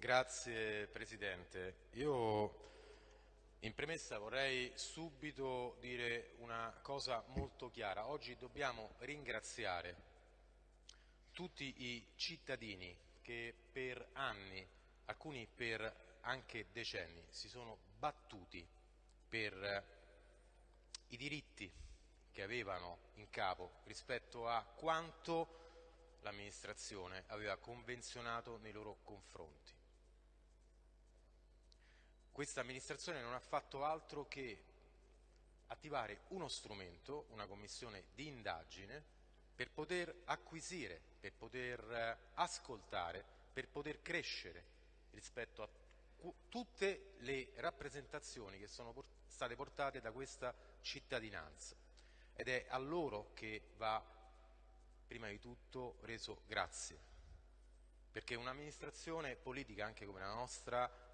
Grazie Presidente. Io in premessa vorrei subito dire una cosa molto chiara. Oggi dobbiamo ringraziare tutti i cittadini che per anni, alcuni per anche decenni, si sono battuti per i diritti che avevano in capo rispetto a quanto l'amministrazione aveva convenzionato nei loro confronti. Questa amministrazione non ha fatto altro che attivare uno strumento, una commissione di indagine, per poter acquisire, per poter eh, ascoltare, per poter crescere rispetto a tutte le rappresentazioni che sono state portate da questa cittadinanza. Ed è a loro che va prima di tutto reso grazie. Perché un'amministrazione politica anche come la nostra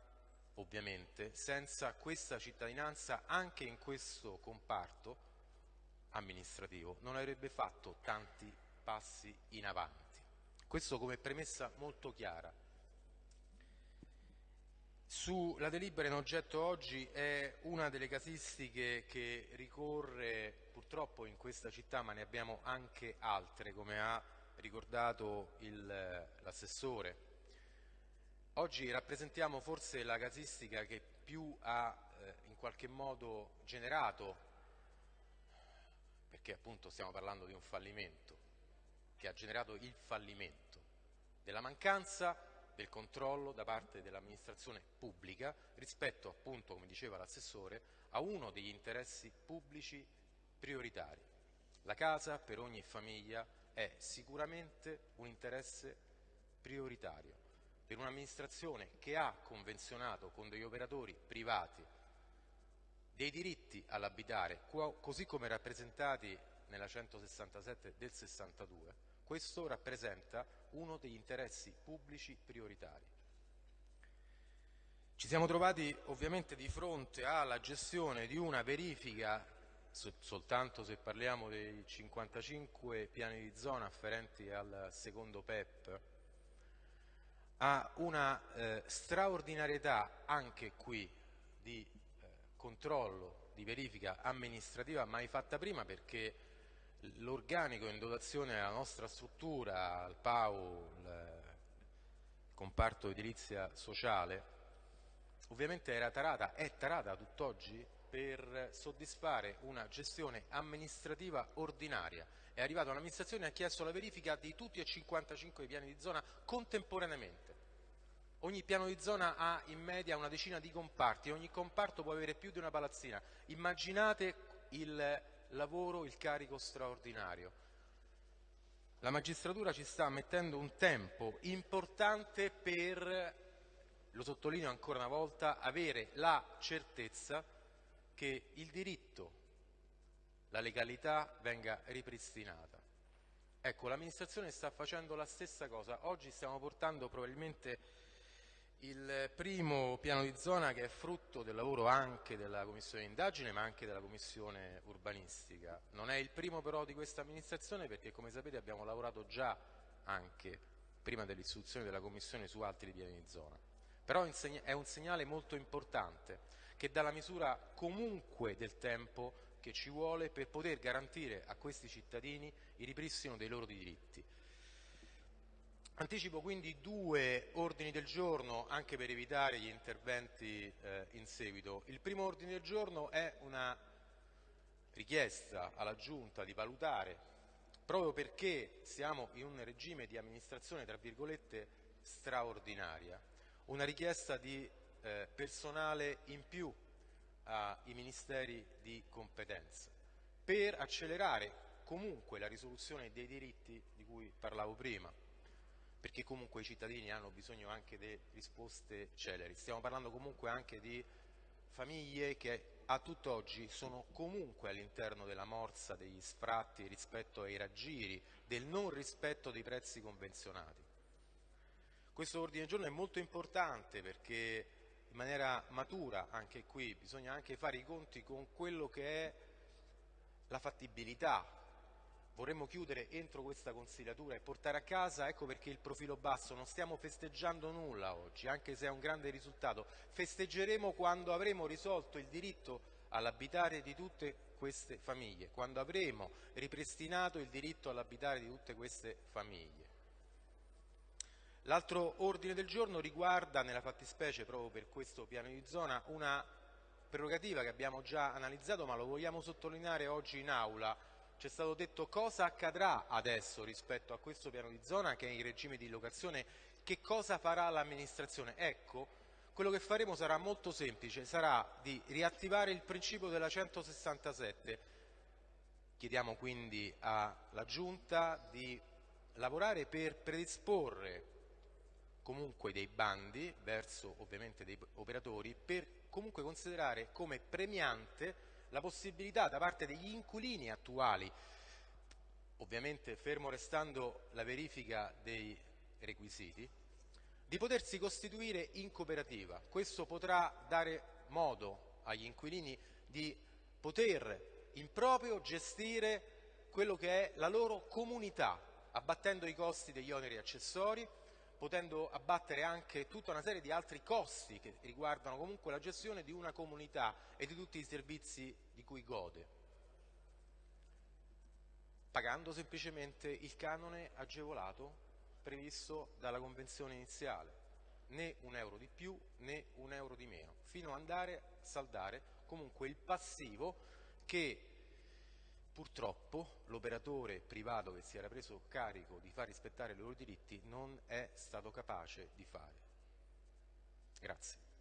ovviamente, senza questa cittadinanza anche in questo comparto amministrativo non avrebbe fatto tanti passi in avanti. Questo come premessa molto chiara. Sulla delibera in oggetto oggi è una delle casistiche che ricorre purtroppo in questa città, ma ne abbiamo anche altre, come ha ricordato l'assessore Oggi rappresentiamo forse la casistica che più ha eh, in qualche modo generato, perché appunto stiamo parlando di un fallimento, che ha generato il fallimento della mancanza del controllo da parte dell'amministrazione pubblica rispetto appunto, come diceva l'assessore, a uno degli interessi pubblici prioritari. La casa per ogni famiglia è sicuramente un interesse prioritario per un'amministrazione che ha convenzionato con degli operatori privati dei diritti all'abitare, così come rappresentati nella 167 del 62, questo rappresenta uno degli interessi pubblici prioritari. Ci siamo trovati ovviamente di fronte alla gestione di una verifica, soltanto se parliamo dei 55 piani di zona afferenti al secondo PEP, ha una eh, straordinarietà anche qui di eh, controllo, di verifica amministrativa mai fatta prima perché l'organico in dotazione alla nostra struttura, al PAU, il comparto edilizia sociale, ovviamente era tarata, è tarata tutt'oggi per soddisfare una gestione amministrativa ordinaria. È arrivata un'amministrazione e ha chiesto la verifica di tutti e 55 i piani di zona contemporaneamente. Ogni piano di zona ha in media una decina di comparti, ogni comparto può avere più di una palazzina. Immaginate il lavoro, il carico straordinario. La magistratura ci sta mettendo un tempo importante per, lo sottolineo ancora una volta, avere la certezza che il diritto, la legalità venga ripristinata. Ecco, l'amministrazione sta facendo la stessa cosa. Oggi stiamo portando probabilmente il primo piano di zona che è frutto del lavoro anche della Commissione indagine ma anche della Commissione urbanistica. Non è il primo però di questa amministrazione perché come sapete abbiamo lavorato già anche prima dell'istituzione della Commissione su altri piani di zona. Però è un segnale molto importante che dà la misura comunque del tempo che ci vuole per poter garantire a questi cittadini il ripristino dei loro diritti. Anticipo quindi due ordini del giorno anche per evitare gli interventi eh, in seguito. Il primo ordine del giorno è una richiesta alla Giunta di valutare, proprio perché siamo in un regime di amministrazione tra virgolette straordinaria, una richiesta di eh, personale in più ai ministeri di competenza per accelerare comunque la risoluzione dei diritti di cui parlavo prima perché comunque i cittadini hanno bisogno anche di risposte celeri. Stiamo parlando comunque anche di famiglie che a tutt'oggi sono comunque all'interno della morsa degli sfratti rispetto ai raggiri, del non rispetto dei prezzi convenzionati. Questo ordine del giorno è molto importante perché in maniera matura anche qui bisogna anche fare i conti con quello che è la fattibilità vorremmo chiudere entro questa consigliatura e portare a casa, ecco perché il profilo basso, non stiamo festeggiando nulla oggi, anche se è un grande risultato, festeggeremo quando avremo risolto il diritto all'abitare di tutte queste famiglie, quando avremo ripristinato il diritto all'abitare di tutte queste famiglie. L'altro ordine del giorno riguarda, nella fattispecie proprio per questo piano di zona, una prerogativa che abbiamo già analizzato ma lo vogliamo sottolineare oggi in aula. Ci è stato detto cosa accadrà adesso rispetto a questo piano di zona che è in regime di locazione, che cosa farà l'amministrazione. Ecco, quello che faremo sarà molto semplice, sarà di riattivare il principio della 167. Chiediamo quindi alla Giunta di lavorare per predisporre comunque dei bandi verso ovviamente dei operatori per comunque considerare come premiante la possibilità da parte degli inquilini attuali, ovviamente fermo restando la verifica dei requisiti, di potersi costituire in cooperativa. Questo potrà dare modo agli inquilini di poter in proprio gestire quello che è la loro comunità, abbattendo i costi degli oneri accessori, potendo abbattere anche tutta una serie di altri costi che riguardano comunque la gestione di una comunità e di tutti i servizi di cui gode, pagando semplicemente il canone agevolato previsto dalla convenzione iniziale, né un euro di più né un euro di meno, fino ad andare a saldare comunque il passivo che purtroppo l'operatore privato che si era preso carico di far rispettare i loro diritti non è stato capace di fare. Grazie.